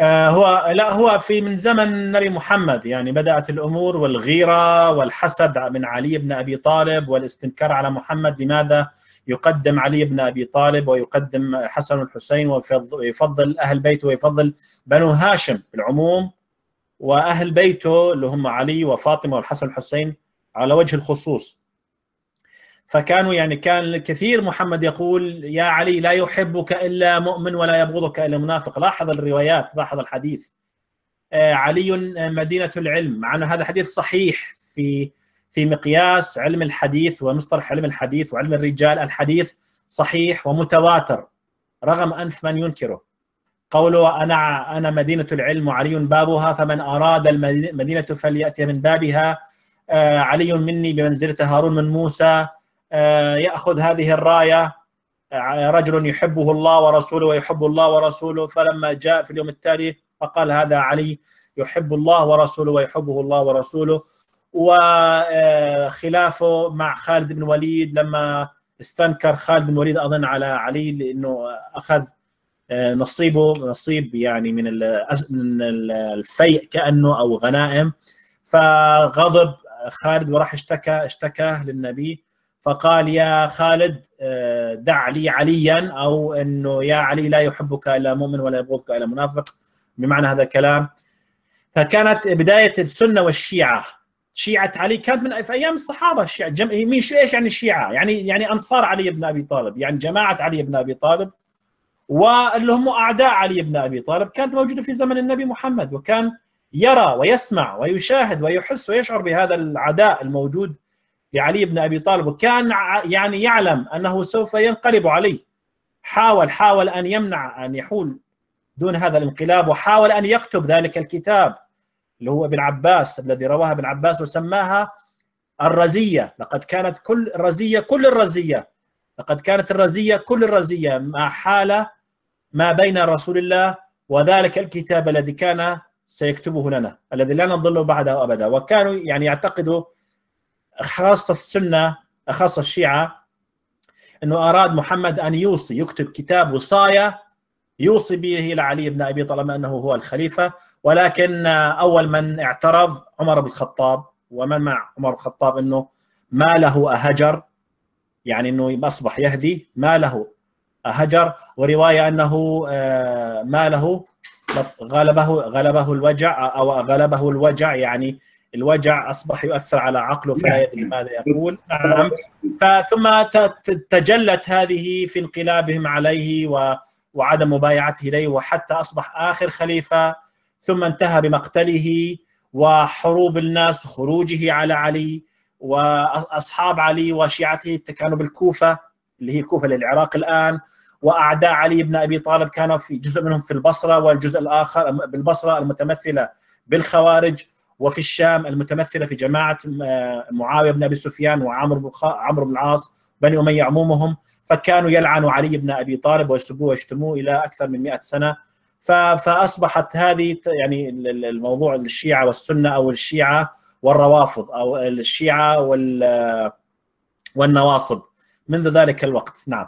آه هو لا هو في من زمن النبي محمد يعني بدأت الأمور والغيرة والحسد من علي بن أبي طالب والاستنكار على محمد لماذا يقدم علي بن أبي طالب ويقدم حسن الحسين ويفضل أهل بيته ويفضل بنو هاشم بالعموم وأهل بيته اللي هم علي وفاطمة والحسن الحسين على وجه الخصوص. فكانوا يعني كان الكثير محمد يقول يا علي لا يحبك إلا مؤمن ولا يبغضك إلا منافق. لاحظ الروايات لاحظ الحديث. آه، علي مدينة العلم مع أن هذا حديث صحيح في في مقياس علم الحديث ومصطلح علم الحديث وعلم الرجال. الحديث صحيح ومتواتر رغم أنف من ينكره. قوله أنا أنا مدينة العلم وعلي بابها فمن أراد المدينة فليأتي من بابها. آه، علي مني بمنزلة هارون من موسى. آه، يأخذ هذه الراية آه، رجل يحبه الله ورسوله ويحب الله ورسوله. فلما جاء في اليوم التالي فقال هذا علي يحب الله ورسوله ويحبه الله ورسوله. وخلافه مع خالد بن وليد لما استنكر خالد بن الوليد أظن على علي لأنه أخذ آه، نصيبه نصيب يعني من من الفيء كأنه أو غنائم. فغضب خالد وراح اشتكى اشتكى للنبي. فقال يا خالد آه، دع لي عليا أو إنه يا علي لا يحبك إلا مؤمن ولا يبغضك إلا منافق. بمعنى هذا الكلام. فكانت بداية السنة والشيعة. شيعة علي كانت من في أيام الصحابة الشيعه جم... مين إيش يعني الشيعه؟ يعني يعني أنصار علي بن أبي طالب يعني جماعة علي بن أبي طالب واللي هم أعداء علي بن أبي طالب كانت موجودة في زمن النبي محمد وكان يرى ويسمع ويشاهد ويحس ويشعر بهذا العداء الموجود لعلي بن أبي طالب وكان يعني يعلم أنه سوف ينقلب عليه. حاول حاول أن يمنع أن يحول دون هذا الانقلاب وحاول أن يكتب ذلك الكتاب اللي هو ابن عباس الذي رواها ابن عباس وسماها الرزية. لقد كانت كل الرزية كل الرزية. لقد كانت الرزية كل الرزية. ما حال ما بين رسول الله وذلك الكتاب الذي كان سيكتبه لنا الذي لا نضل بعده أبدا. وكانوا يعني يعتقدوا خاصة السنة خاصة الشيعة إنه أراد محمد أن يوصي يكتب كتاب وصايه يوصي به إلى علي بن أبي طالب أنه هو الخليفة. ولكن أول من اعترض عمر بن الخطاب ومن مع عمر بن الخطاب إنه ما له أهجر يعني إنه أصبح يهدي ما له هجر ورواية أنه آه، ما له غلبه غلبه الوجع أو غلبه الوجع يعني الوجع أصبح يؤثر على عقله فلا يدري ماذا يقول؟ نعم. ثم تجلت هذه في انقلابهم عليه وعدم مبايعته إليه وحتى أصبح آخر خليفة ثم انتهى بمقتله وحروب الناس خروجه على علي وأصحاب علي وشيعته كانوا بالكوفة اللي هي الكوفه للعراق الآن وأعداء علي بن أبي طالب كانوا في جزء منهم في البصرة والجزء الآخر بالبصرة المتمثلة بالخوارج. وفي الشام المتمثلة في جماعة آه، معاوية بن أبي سفيان وعمرو بن عمرو بن العاص بني أمية عمومهم فكانوا يلعنوا علي بن أبي طالب ويسبوه ويشتموه إلى أكثر من 100 سنة. فأصبحت هذه يعني الموضوع الشيعه والسنة أو الشيعة والروافض أو الشيعة والنواصب. منذ ذلك الوقت. نعم.